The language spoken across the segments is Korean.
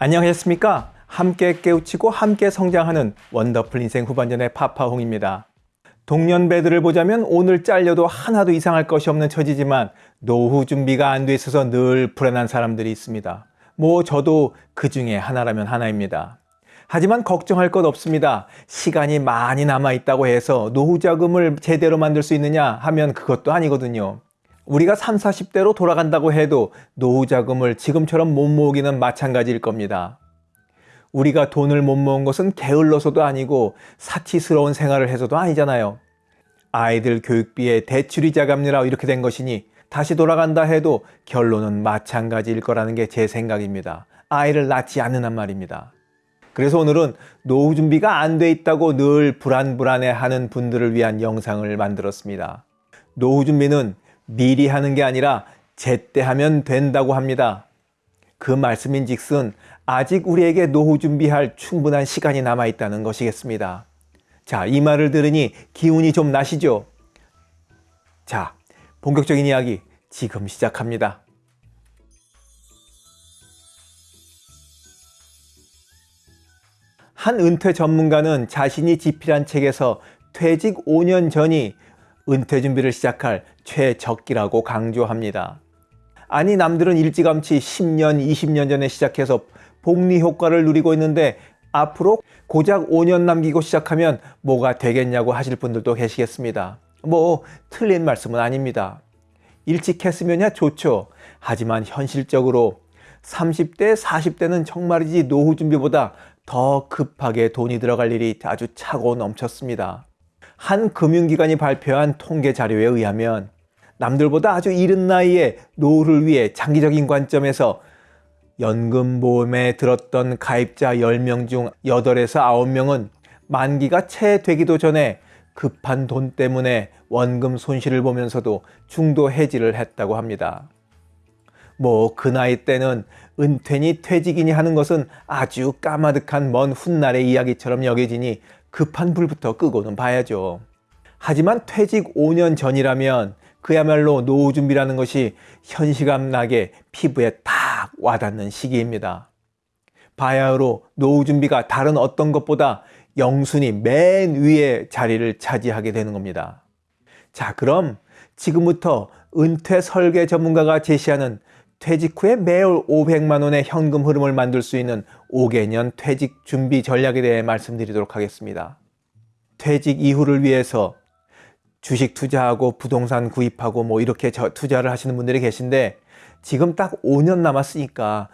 안녕하셨습니까? 함께 깨우치고 함께 성장하는 원더풀 인생 후반전의 파파홍입니다. 동년배들을 보자면 오늘 잘려도 하나도 이상할 것이 없는 처지지만 노후 준비가 안 돼 있어서 늘 불안한 사람들이 있습니다. 뭐 저도 그 중에 하나라면 하나입니다. 하지만 걱정할 것 없습니다. 시간이 많이 남아 있다고 해서 노후 자금을 제대로 만들 수 있느냐 하면 그것도 아니거든요. 우리가 3, 40대로 돌아간다고 해도 노후 자금을 지금처럼 못 모으기는 마찬가지일 겁니다. 우리가 돈을 못 모은 것은 게을러서도 아니고 사치스러운 생활을 해서도 아니잖아요. 아이들 교육비에 대출이자 갚느라 이렇게 된 것이니 다시 돌아간다 해도 결론은 마찬가지일 거라는 게 제 생각입니다. 아이를 낳지 않는단 말입니다. 그래서 오늘은 노후 준비가 안 돼 있다고 늘 불안불안해 하는 분들을 위한 영상을 만들었습니다. 노후 준비는 미리 하는 게 아니라 제때 하면 된다고 합니다. 그 말씀인 즉슨 아직 우리에게 노후 준비할 충분한 시간이 남아 있다는 것이겠습니다. 자, 이 말을 들으니 기운이 좀 나시죠? 자, 본격적인 이야기 지금 시작합니다. 한 은퇴 전문가는 자신이 집필한 책에서 퇴직 5년 전이 은퇴 준비를 시작할 최적기라고 강조합니다. 아니 남들은 일찌감치 10년, 20년 전에 시작해서 복리 효과를 누리고 있는데 앞으로 고작 5년 남기고 시작하면 뭐가 되겠냐고 하실 분들도 계시겠습니다. 뭐 틀린 말씀은 아닙니다. 일찍 했으면야 좋죠. 하지만 현실적으로 30대, 40대는 정말이지 노후 준비보다 더 급하게 돈이 들어갈 일이 아주 차고 넘쳤습니다. 한 금융기관이 발표한 통계 자료에 의하면 남들보다 아주 이른 나이에 노후를 위해 장기적인 관점에서 연금보험에 들었던 가입자 10명 중 8에서 9명은 만기가 채 되기도 전에 급한 돈 때문에 원금 손실을 보면서도 중도 해지를 했다고 합니다. 뭐 그 나이 때는 은퇴니 퇴직이니 하는 것은 아주 까마득한 먼 훗날의 이야기처럼 여겨지니 급한 불부터 끄고는 봐야죠. 하지만 퇴직 5년 전이라면 그야말로 노후 준비라는 것이 현시감 나게 피부에 딱 와닿는 시기입니다. 바야흐로 노후 준비가 다른 어떤 것보다 영순이 맨 위에 자리를 차지하게 되는 겁니다. 자 그럼 지금부터 은퇴 설계 전문가가 제시하는 퇴직 후에 매월 500만 원의 현금 흐름을 만들 수 있는 5개년 퇴직 준비 전략에 대해 말씀드리도록 하겠습니다. 퇴직 이후를 위해서 주식 투자하고 부동산 구입하고 뭐 이렇게 투자를 하시는 분들이 계신데 지금 딱 5년 남았으니까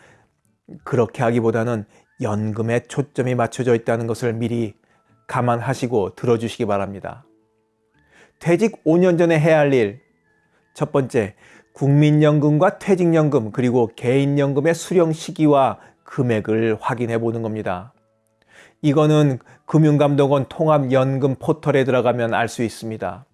그렇게 하기보다는 연금에 초점이 맞춰져 있다는 것을 미리 감안하시고 들어주시기 바랍니다. 퇴직 5년 전에 해야 할 일 첫 번째, 국민연금과 퇴직연금 그리고 개인연금의 수령 시기와 금액을 확인해 보는 겁니다. 이거는 금융감독원 통합연금 포털에 들어가면 알 수 있습니다.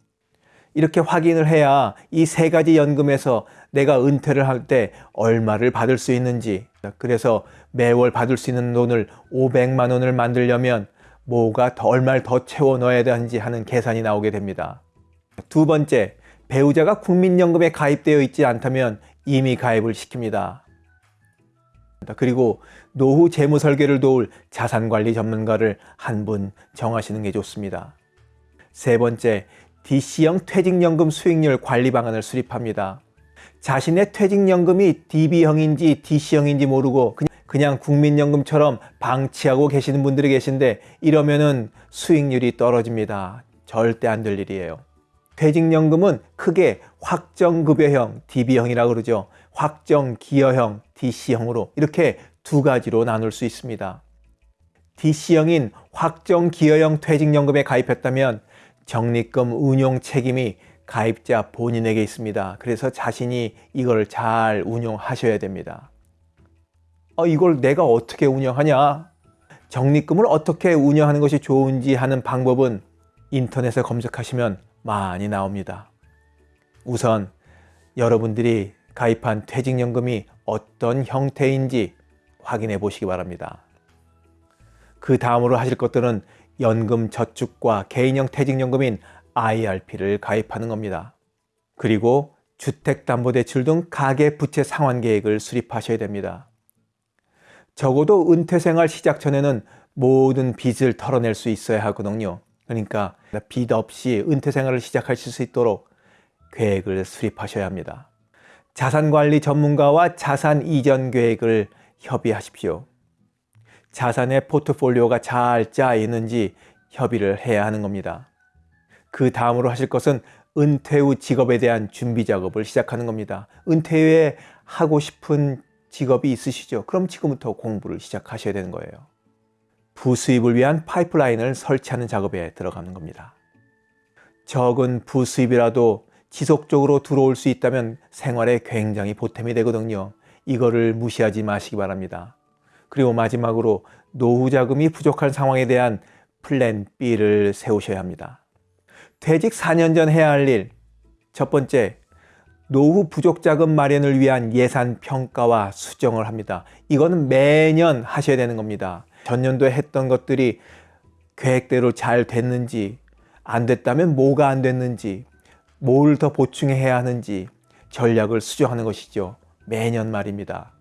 이렇게 확인을 해야 이 세 가지 연금에서 내가 은퇴를 할 때 얼마를 받을 수 있는지 그래서 매월 받을 수 있는 돈을 500만 원을 만들려면 뭐가 더 얼마를 더 채워 넣어야 되는지 하는 계산이 나오게 됩니다. 두 번째, 배우자가 국민연금에 가입되어 있지 않다면 이미 가입을 시킵니다. 그리고 노후 재무 설계를 도울 자산관리 전문가를 한 분 정하시는 게 좋습니다. 세 번째, DC형 퇴직연금 수익률 관리 방안을 수립합니다. 자신의 퇴직연금이 DB형인지 DC형인지 모르고 그냥, 국민연금처럼 방치하고 계시는 분들이 계신데 이러면은 수익률이 떨어집니다. 절대 안 될 일이에요. 퇴직연금은 크게 확정급여형 DB형이라고 그러죠. 확정기여형 DC형으로 이렇게 두 가지로 나눌 수 있습니다. DC형인 확정기여형 퇴직연금에 가입했다면 적립금 운용 책임이 가입자 본인에게 있습니다. 그래서 자신이 이걸 잘 운용하셔야 됩니다. 어, 이걸 내가 어떻게 운영하냐? 적립금을 어떻게 운영하는 것이 좋은지 하는 방법은 인터넷에 검색하시면 많이 나옵니다. 우선 여러분들이 가입한 퇴직연금이 어떤 형태인지 확인해 보시기 바랍니다. 그 다음으로 하실 것들은 연금 저축과 개인형 퇴직연금인 IRP를 가입하는 겁니다. 그리고 주택담보대출 등 가계부채 상환계획을 수립하셔야 됩니다. 적어도 은퇴 생활 시작 전에는 모든 빚을 털어낼 수 있어야 하거든요. 그러니까 빚 없이 은퇴 생활을 시작하실 수 있도록 계획을 수립하셔야 합니다. 자산 관리 전문가와 자산 이전 계획을 협의하십시오. 자산의 포트폴리오가 잘짜 있는지 협의를 해야 하는 겁니다. 그 다음으로 하실 것은 은퇴 후 직업에 대한 준비 작업을 시작하는 겁니다. 은퇴 후에 하고 싶은 직업이 있으시죠? 그럼 지금부터 공부를 시작하셔야 되는 거예요. 부수입을 위한 파이프라인을 설치하는 작업에 들어가는 겁니다. 적은 부수입이라도 지속적으로 들어올 수 있다면 생활에 굉장히 보탬이 되거든요. 이거를 무시하지 마시기 바랍니다. 그리고 마지막으로 노후 자금이 부족한 상황에 대한 플랜 B를 세우셔야 합니다. 퇴직 4년 전 해야 할 일. 첫 번째, 노후 부족 자금 마련을 위한 예산 평가와 수정을 합니다. 이거는 매년 하셔야 되는 겁니다. 전년도에 했던 것들이 계획대로 잘 됐는지, 안 됐다면 뭐가 안 됐는지, 뭘 더 보충해야 하는지 전략을 수정하는 것이죠. 매년 말입니다.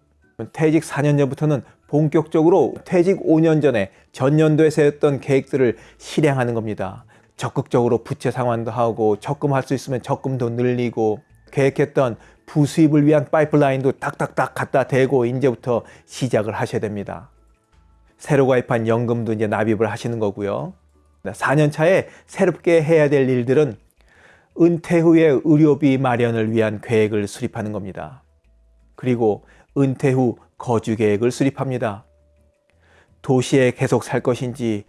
퇴직 4년 전부터는 본격적으로 퇴직 5년 전에 전년도에 세웠던 계획들을 실행하는 겁니다. 적극적으로 부채 상환도 하고 적금할 수 있으면 적금도 늘리고 계획했던 부수입을 위한 파이프라인도 딱딱딱 갖다 대고 이제부터 시작을 하셔야 됩니다. 새로 가입한 연금도 이제 납입을 하시는 거고요. 4년 차에 새롭게 해야 될 일들은 은퇴 후에 의료비 마련을 위한 계획을 수립하는 겁니다. 그리고 은퇴 후 거주 계획을 수립합니다. 도시에 계속 살 것인지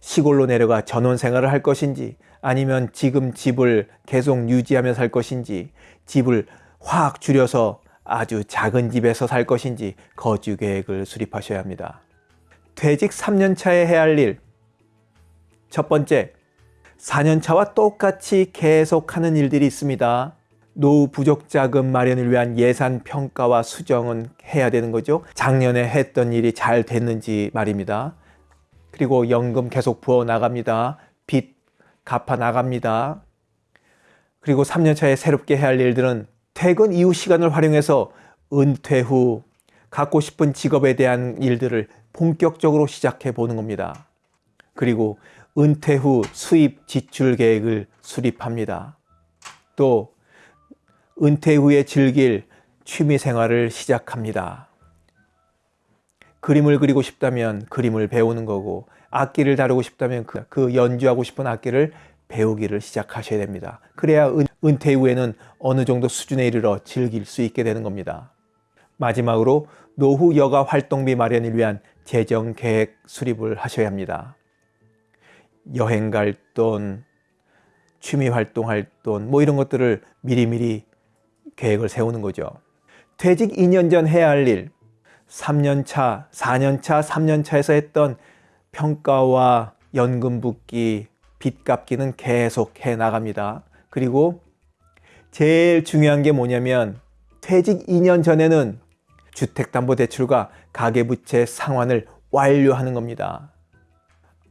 시골로 내려가 전원 생활을 할 것인지 아니면 지금 집을 계속 유지하며 살 것인지 집을 확 줄여서 아주 작은 집에서 살 것인지 거주 계획을 수립하셔야 합니다. 퇴직 3년 차에 해야 할 일. 첫 번째, 4년 차와 똑같이 계속하는 일들이 있습니다. 노후 부족 자금 마련을 위한 예산 평가와 수정은 해야 되는 거죠. 작년에 했던 일이 잘 됐는지 말입니다. 그리고 연금 계속 부어 나갑니다. 빚 갚아 나갑니다. 그리고 3년 차에 새롭게 해야 할 일들은 퇴근 이후 시간을 활용해서 은퇴 후 갖고 싶은 직업에 대한 일들을 본격적으로 시작해 보는 겁니다. 그리고 은퇴 후 수입 지출 계획을 수립합니다. 또 은퇴 후에 즐길 취미 생활을 시작합니다. 그림을 그리고 싶다면 그림을 배우는 거고 악기를 다루고 싶다면 그, 그 연주하고 싶은 악기를 배우기를 시작하셔야 됩니다. 그래야 은, 은퇴 후에는 어느 정도 수준에 이르러 즐길 수 있게 되는 겁니다. 마지막으로 노후 여가 활동비 마련을 위한 재정 계획 수립을 하셔야 합니다. 여행 갈 돈, 취미 활동할 돈, 뭐 이런 것들을 미리미리 계획을 세우는 거죠. 퇴직 2년 전 해야 할 일, 3년 차, 4년 차, 3년 차에서 했던 평가와 연금 붓기, 빚 갚기는 계속 해 나갑니다. 그리고 제일 중요한 게 뭐냐면 퇴직 2년 전에는 주택담보대출과 가계부채 상환을 완료하는 겁니다.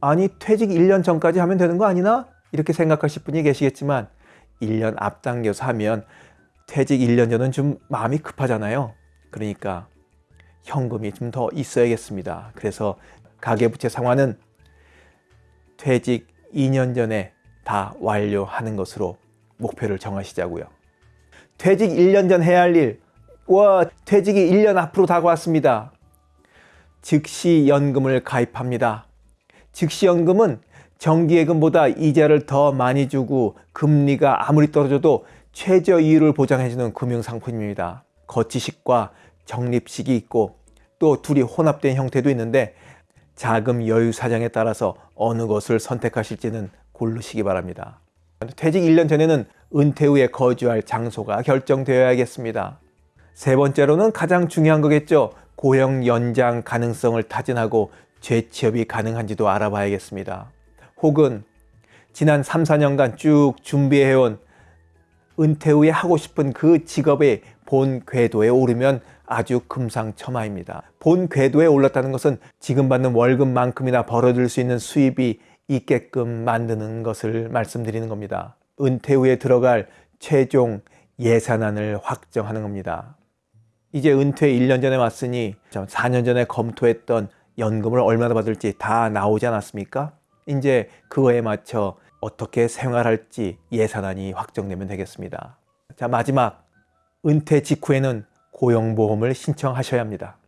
아니 퇴직 1년 전까지 하면 되는 거 아니나? 이렇게 생각하실 분이 계시겠지만 1년 앞당겨서 하면 퇴직 1년 전은 좀 마음이 급하잖아요. 그러니까 현금이 좀 더 있어야겠습니다. 그래서 가계부채 상환은 퇴직 2년 전에 다 완료하는 것으로 목표를 정하시자고요. 퇴직 1년 전 해야 할 일, 와 퇴직이 1년 앞으로 다가왔습니다. 즉시 연금을 가입합니다. 즉시 연금은 정기예금보다 이자를 더 많이 주고 금리가 아무리 떨어져도 최저 이율을 보장해주는 금융상품입니다. 거치식과 적립식이 있고 또 둘이 혼합된 형태도 있는데 자금 여유 사정에 따라서 어느 것을 선택하실지는 고르시기 바랍니다. 퇴직 1년 전에는 은퇴 후에 거주할 장소가 결정되어야겠습니다. 세 번째로는 가장 중요한 거겠죠. 고용 연장 가능성을 타진하고 재취업이 가능한지도 알아봐야겠습니다. 혹은 지난 3, 4년간 쭉 준비해온 은퇴 후에 하고 싶은 그 직업의 본 궤도에 오르면 아주 금상첨화입니다. 본 궤도에 올랐다는 것은 지금 받는 월급만큼이나 벌어들 수 있는 수입이 있게끔 만드는 것을 말씀드리는 겁니다. 은퇴 후에 들어갈 최종 예산안을 확정하는 겁니다. 이제 은퇴 1년 전에 왔으니 4년 전에 검토했던 연금을 얼마나 받을지 다 나오지 않았습니까? 이제 그거에 맞춰 어떻게 생활할지 예산안이 확정되면 되겠습니다. 자, 마지막 은퇴 직후에는 고용보험을 신청하셔야 합니다.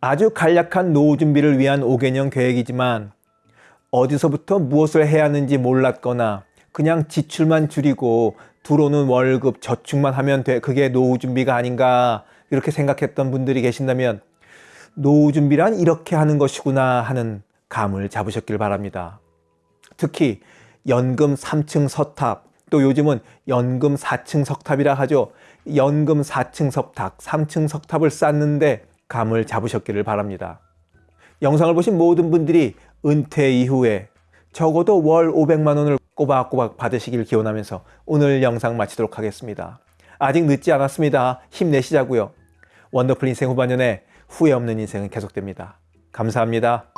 아주 간략한 노후 준비를 위한 5개년 계획이지만 어디서부터 무엇을 해야 하는지 몰랐거나 그냥 지출만 줄이고 들어오는 월급 저축만 하면 돼 그게 노후 준비가 아닌가 이렇게 생각했던 분들이 계신다면 노후 준비란 이렇게 하는 것이구나 하는 감을 잡으셨길 바랍니다. 특히 연금 3층 서탑 또 요즘은 연금 4층 석탑이라 하죠. 연금 4층 석탑, 3층 석탑을 쌓는데 감을 잡으셨기를 바랍니다. 영상을 보신 모든 분들이 은퇴 이후에 적어도 월 500만 원을 꼬박꼬박 받으시길 기원하면서 오늘 영상 마치도록 하겠습니다. 아직 늦지 않았습니다. 힘내시자고요. 원더풀 인생 후반년에 후회 없는 인생은 계속됩니다. 감사합니다.